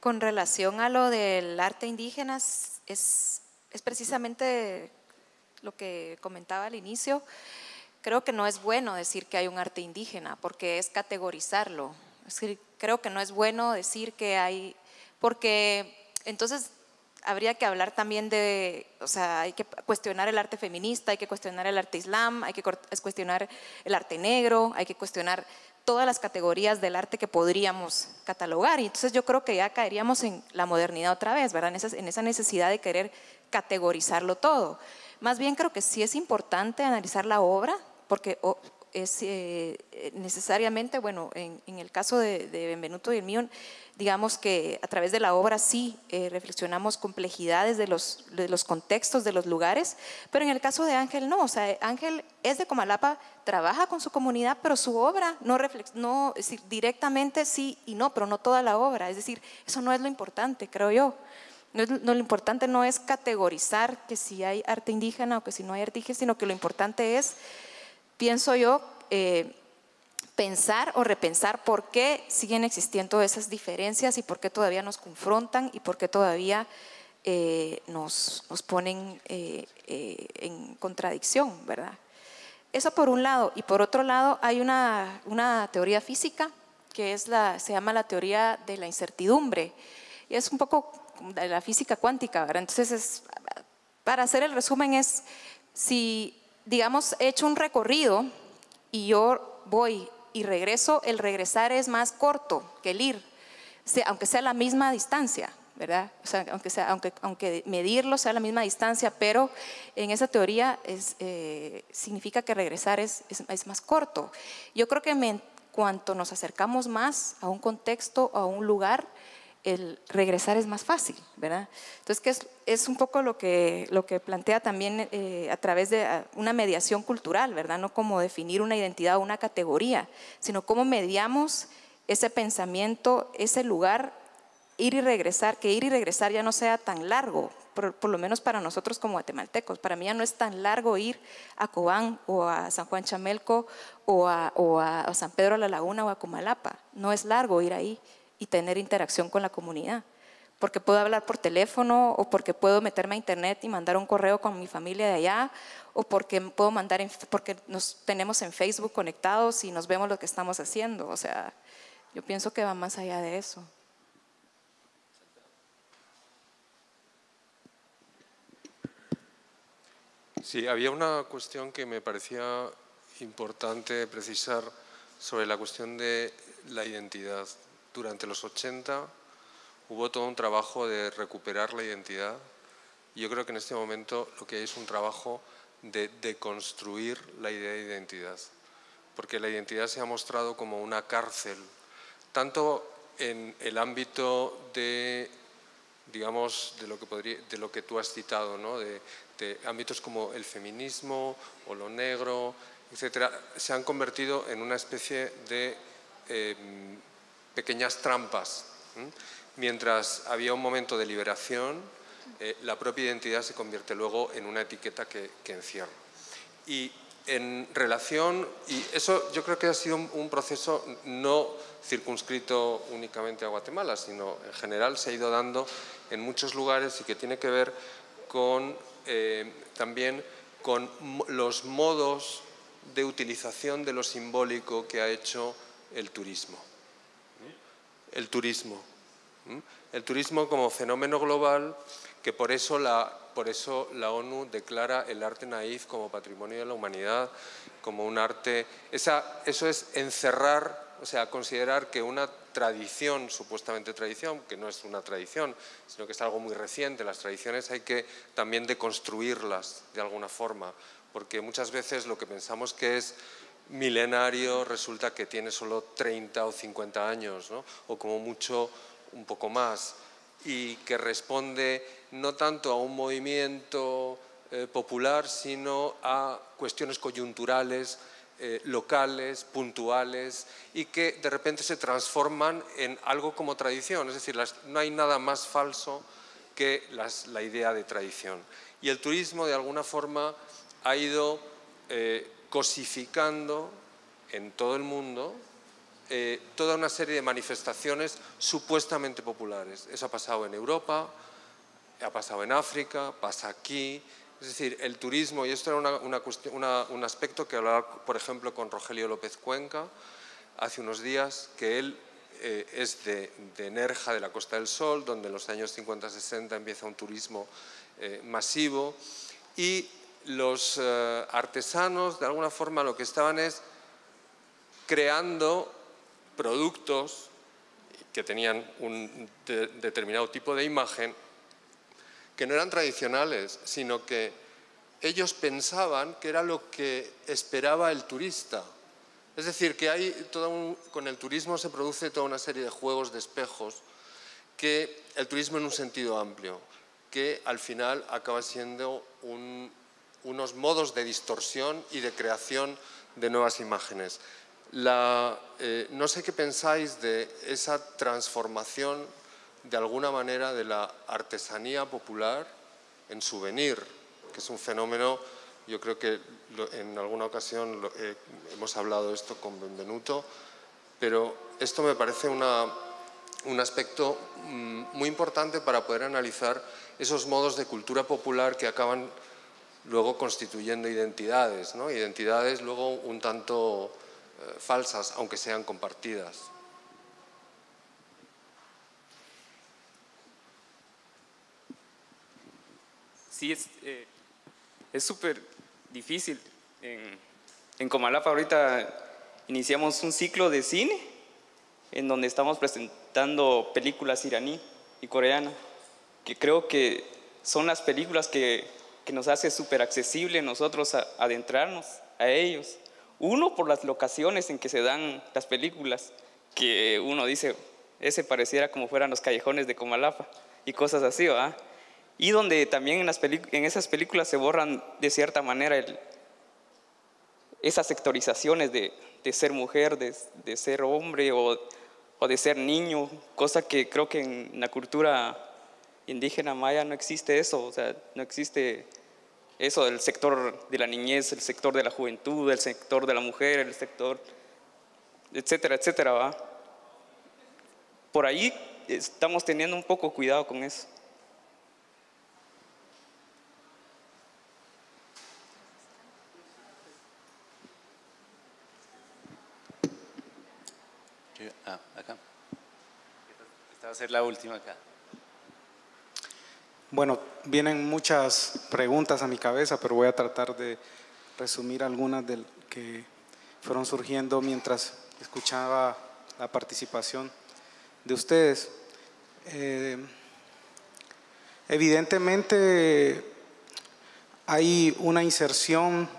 Con relación a lo del arte indígena, es, es precisamente lo que comentaba al inicio. Creo que no es bueno decir que hay un arte indígena, porque es categorizarlo. Es creo que no es bueno decir que hay, porque entonces, habría que hablar también de, o sea, hay que cuestionar el arte feminista, hay que cuestionar el arte islam, hay que cuestionar el arte negro, hay que cuestionar todas las categorías del arte que podríamos catalogar. Y entonces yo creo que ya caeríamos en la modernidad otra vez, ¿verdad? En esa, necesidad de querer categorizarlo todo. Más bien creo que sí es importante analizar la obra, porque es eh, necesariamente, bueno, en, el caso de, Benvenuto y el mío, digamos que a través de la obra sí eh, reflexionamos complejidades de los, de los contextos, de los lugares, pero en el caso de Ángel no, o sea, Ángel es de Comalapa, trabaja con su comunidad, pero su obra no, no es decir, directamente sí y no, pero no toda la obra, es decir, eso no es lo importante, creo yo. No, lo importante no es categorizar que si hay arte indígena o que si no hay arte indígena, sino que lo importante es, pienso yo, eh, pensar o repensar por qué siguen existiendo esas diferencias y por qué todavía nos confrontan y por qué todavía eh, nos, nos, ponen eh, en contradicción, ¿verdad? Eso por un lado. Y por otro lado, hay una, una teoría física que es la, se llama la teoría de la incertidumbre. Y es un poco de la física cuántica, ¿verdad? Entonces, para hacer el resumen es, si, digamos, he hecho un recorrido y yo voy y regreso, el regresar es más corto que el ir, aunque sea la misma distancia, ¿verdad? Aunque, sea, aunque, aunque medirlo sea la misma distancia, pero en esa teoría es, eh, significa que regresar es, es, más corto. Yo creo que cuanto nos acercamos más a un contexto, a un lugar, el regresar es más fácil, ¿verdad? Entonces, que es, un poco lo que, lo que plantea también eh, a través de una mediación cultural, ¿verdad? No como definir una identidad o una categoría, sino cómo mediamos ese pensamiento, ese lugar, ir y regresar, que ir y regresar ya no sea tan largo, por, lo menos para nosotros como guatemaltecos. Para mí ya no es tan largo ir a Cobán o a San Juan Chamelco o a, a San Pedro de la Laguna o a Comalapa. No es largo ir ahí y tener interacción con la comunidad. Porque puedo hablar por teléfono o porque puedo meterme a internet y mandar un correo con mi familia de allá o porque puedo mandar porque nos tenemos en Facebook conectados y nos vemos lo que estamos haciendo. O sea, yo pienso que va más allá de eso. Sí, había una cuestión que me parecía importante precisar sobre la cuestión de la identidad durante los 80 hubo todo un trabajo de recuperar la identidad. Yo creo que en este momento lo que hay es un trabajo de deconstruir la idea de identidad, porque la identidad se ha mostrado como una cárcel, tanto en el ámbito de, digamos, de lo que, podría, de lo que tú has citado, ¿no? de, ámbitos como el feminismo o lo negro, etcétera, se han convertido en una especie de eh, pequeñas trampas. Mientras había un momento de liberación, eh, la propia identidad se convierte luego en una etiqueta que, encierra. Y en relación, y eso yo creo que ha sido un, proceso no circunscrito únicamente a Guatemala, sino en general se ha ido dando en muchos lugares y que tiene que ver eh, también con los modos de utilización de lo simbólico que ha hecho el turismo el turismo. El turismo como fenómeno global que por eso, la, por eso la ONU declara el arte naif como patrimonio de la humanidad, como un arte... Esa, eso es encerrar, o sea, considerar que una tradición, supuestamente tradición, que no es una tradición, sino que es algo muy reciente, las tradiciones hay que también deconstruirlas de alguna forma, porque muchas veces lo que pensamos que es milenario resulta que tiene solo 30 o 50 años, o como mucho un poco más, y que responde no tanto a un movimiento eh, popular, sino a cuestiones coyunturales, eh, locales, puntuales, y que de repente se transforman en algo como tradición. Es decir, no hay nada más falso que la idea de tradición. Y el turismo, de alguna forma, ha ido eh, cosificando en todo el mundo eh, toda una serie de manifestaciones supuestamente populares. Eso ha pasado en Europa, ha pasado en África, pasa aquí. Es decir, el turismo, y esto era un aspecto que hablaba, por ejemplo, con Rogelio López Cuenca hace unos días, que él eh, es de, Nerja, de la Costa del Sol, donde en los años 50-60 empieza un turismo eh, masivo, y los eh, artesanos de alguna forma lo que estaban es creando productos que tenían un determinado tipo de imagen que no eran tradicionales, sino que ellos pensaban que era lo que esperaba el turista. Es decir, que hay con el turismo se produce toda una serie de juegos de espejos que el turismo en un sentido amplio, que al final acaba siendo unos modos de distorsión y de creación de nuevas imágenes. Eh, no sé qué pensáis de esa transformación de alguna manera de la artesanía popular en souvenir, que es un fenómeno, yo creo que en alguna ocasión eh, hemos hablado de esto con Benvenuto, pero esto me parece un aspecto mm, muy importante para poder analizar esos modos de cultura popular que acaban luego constituyendo identidades, ¿no? identidades luego un tanto eh, falsas, aunque sean compartidas. Sí, eh, es súper difícil. En, en Comalapa ahorita iniciamos un ciclo de cine en donde estamos presentando películas iraní y coreana, que creo que son las películas que, que nos hace súper accesible nosotros adentrarnos a ellos. Uno, por las locaciones en que se dan las películas, que uno dice, ese pareciera como fueran los callejones de Comalapa y cosas así, ¿verdad? Y donde también en, esas películas se borran de cierta manera esas sectorizaciones de, ser mujer, de, de ser hombre o, o, de ser niño, cosa que creo que en la cultura indígena maya no existe eso, o sea, no existe eso del sector de la niñez, el sector de la juventud, el sector de la mujer, el sector, etcétera, etcétera, ¿va? Por ahí estamos teniendo un poco cuidado con eso. Ah, acá. Esta va a ser la última acá. Bueno, vienen muchas preguntas a mi cabeza, pero voy a tratar de resumir algunas de que fueron surgiendo mientras escuchaba la participación de ustedes. Eh, evidentemente hay una inserción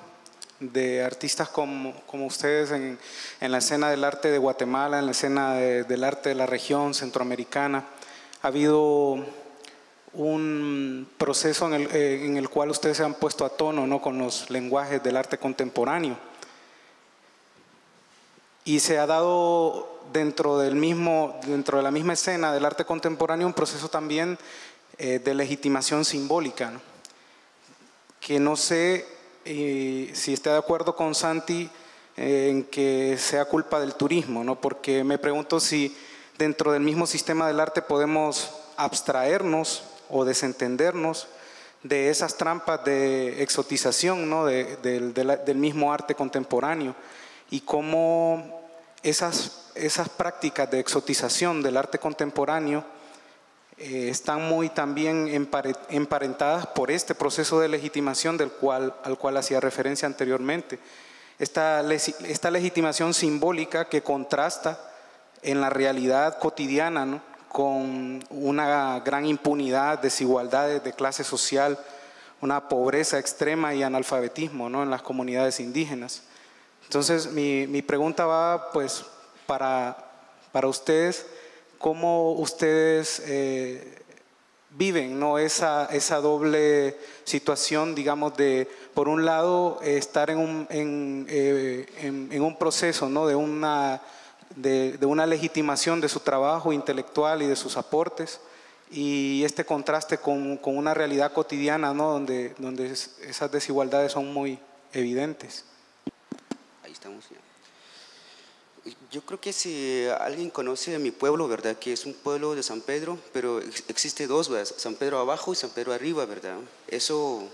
de artistas como, ustedes en, la escena del arte de Guatemala, en la escena del arte de la región centroamericana. Ha habido un proceso en el, eh, en el, cual ustedes se han puesto a tono ¿no? con los lenguajes del arte contemporáneo. Y se ha dado dentro, del mismo, dentro de la misma escena del arte contemporáneo un proceso también eh, de legitimación simbólica, que no sé eh, si está de acuerdo con Santi en que sea culpa del turismo, ¿no? porque me pregunto si dentro del mismo sistema del arte podemos abstraernos o desentendernos de esas trampas de exotización ¿no? del mismo arte contemporáneo y cómo esas, esas prácticas de exotización del arte contemporáneo eh, están muy también emparentadas por este proceso de legitimación del cual, al cual hacía referencia anteriormente. Esta, esta legitimación simbólica que contrasta en la realidad cotidiana ¿no? Con una gran impunidad, desigualdades de clase social, una pobreza extrema y analfabetismo ¿no? en las comunidades indígenas. Entonces, mi, mi pregunta va pues para, para ustedes, ¿cómo ustedes eh, viven ¿no? esa, esa doble situación, digamos, de, por un lado, estar en un, en, eh, en, en un proceso ¿no? de una de, una legitimación de su trabajo intelectual y de sus aportes y este contraste con, con una realidad cotidiana ¿no? donde, donde esas desigualdades son muy evidentes. Ahí estamos. Yo creo que si alguien conoce mi pueblo, ¿verdad? Que es un pueblo de San Pedro, pero existe dos, ¿verdad? San Pedro abajo y San Pedro arriba, ¿verdad? Eso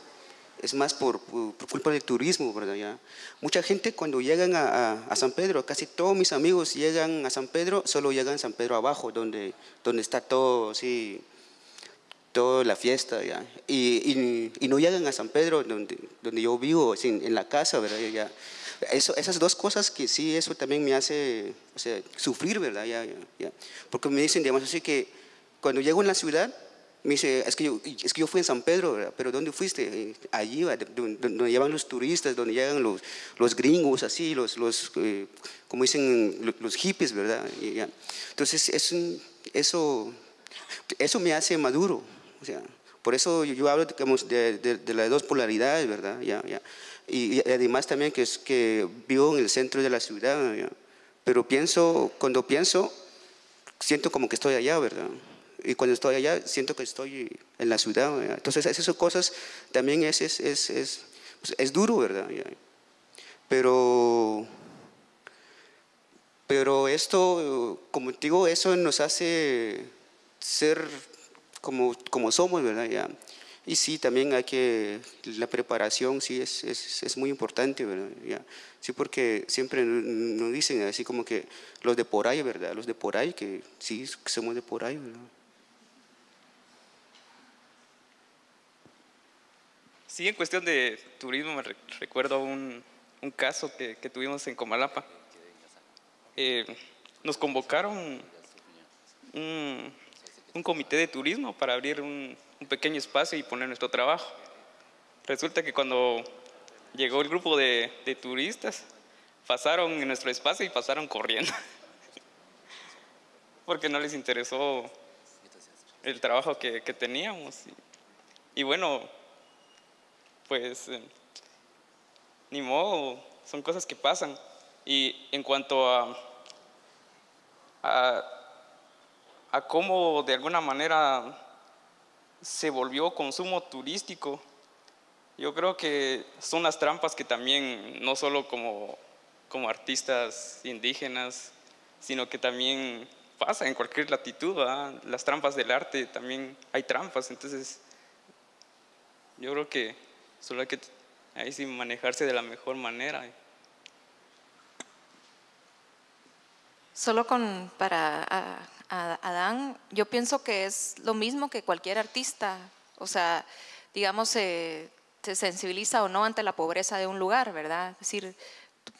es más por, culpa del turismo, ¿verdad? Ya. Mucha gente cuando llegan a, San Pedro, casi todos mis amigos llegan a San Pedro, solo llegan a San Pedro abajo, donde, donde está todo así, toda la fiesta, ¿ya? Y, y, no llegan a San Pedro, donde, donde yo vivo, en la casa, ¿verdad? Ya. Eso, esas dos cosas que sí, eso también me hace o sea, sufrir, ¿verdad? Ya, Porque me dicen, digamos así, que cuando llego en la ciudad, Me dice, es que yo, es que yo fui en San Pedro, ¿verdad? pero ¿dónde fuiste? Allí, donde, llevan los turistas, donde llegan los, los gringos, así, los, los eh, como dicen, los hippies, ¿verdad? Entonces, es eso, eso me hace maduro. O sea, por eso yo, hablo de, de, las dos polaridades, ¿verdad? Ya, ya. Y, además también que, es, que vivo en el centro de la ciudad, pero pienso, cuando pienso, siento como que estoy allá, ¿verdad? Y cuando estoy allá, siento que estoy en la ciudad. Entonces, esas cosas también es, es, es, es, duro, ¿verdad? Pero, pero esto, como digo, eso nos hace ser como, como somos, ¿verdad? Ya. Y sí, también hay que, la preparación sí es, es, es muy importante, ¿verdad? Ya. Sí, porque siempre nos dicen así como que los de por ahí, ¿verdad? Los de por ahí, que sí, somos de por ahí, ¿verdad? Sí, en cuestión de turismo me recuerdo un, caso que, tuvimos en Comalapa. Eh, nos convocaron un, comité de turismo para abrir un, pequeño espacio y poner nuestro trabajo. Resulta que cuando llegó el grupo de, turistas, pasaron en nuestro espacio y pasaron corriendo. Porque no les interesó el trabajo que, teníamos. Y bueno, pues eh, ni modo, son cosas que pasan. Y en cuanto a, a, cómo de alguna manera se volvió consumo turístico, yo creo que son las trampas que también, no solo como, como artistas indígenas, sino que también pasa en cualquier latitud, las trampas del arte también hay trampas, entonces yo creo que Solo hay que ahí sí manejarse de la mejor manera. Solo con para Adán, yo pienso que es lo mismo que cualquier artista. O sea, digamos, se sensibiliza o no ante la pobreza de un lugar, ¿verdad? Es decir,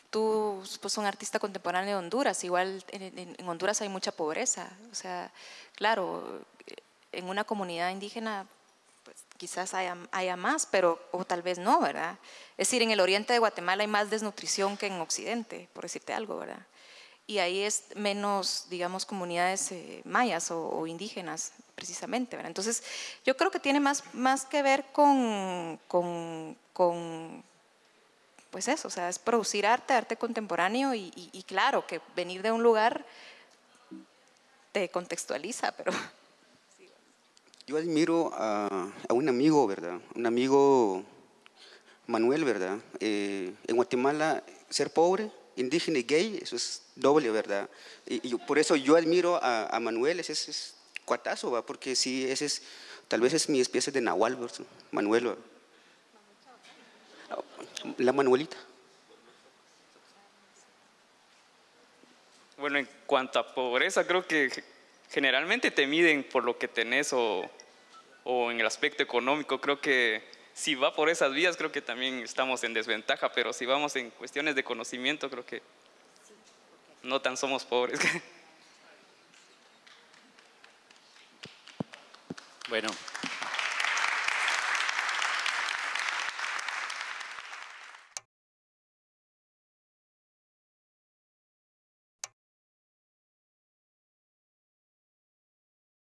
tú, pues un artista contemporáneo de Honduras, igual en, en, Honduras hay mucha pobreza. O sea, claro, en una comunidad indígena quizás haya, haya, más, pero o tal vez no, ¿verdad? Es decir, en el oriente de Guatemala hay más desnutrición que en occidente, por decirte algo, ¿verdad? Y ahí es menos, digamos, comunidades eh, mayas o, indígenas, precisamente, ¿verdad? Entonces, yo creo que tiene más, más que ver con, con, pues eso, o sea, es producir arte, arte contemporáneo y, y claro, que venir de un lugar te contextualiza, pero yo admiro a, un amigo, ¿verdad? Un amigo, Manuel, ¿verdad? Eh, en Guatemala, ser pobre, indígena y gay, eso es doble, ¿verdad? Y, por eso yo admiro a, Manuel, ese es, cuatazo, ¿va? Porque sí, ese es, tal vez es mi especie de nahual, ¿verdad? Manuel, La Manuelita. Bueno, en cuanto a pobreza, creo que generalmente te miden por lo que tenés o, o en el aspecto económico. Creo que si va por esas vías, creo que también estamos en desventaja, pero si vamos en cuestiones de conocimiento, creo que no tan somos pobres. Bueno,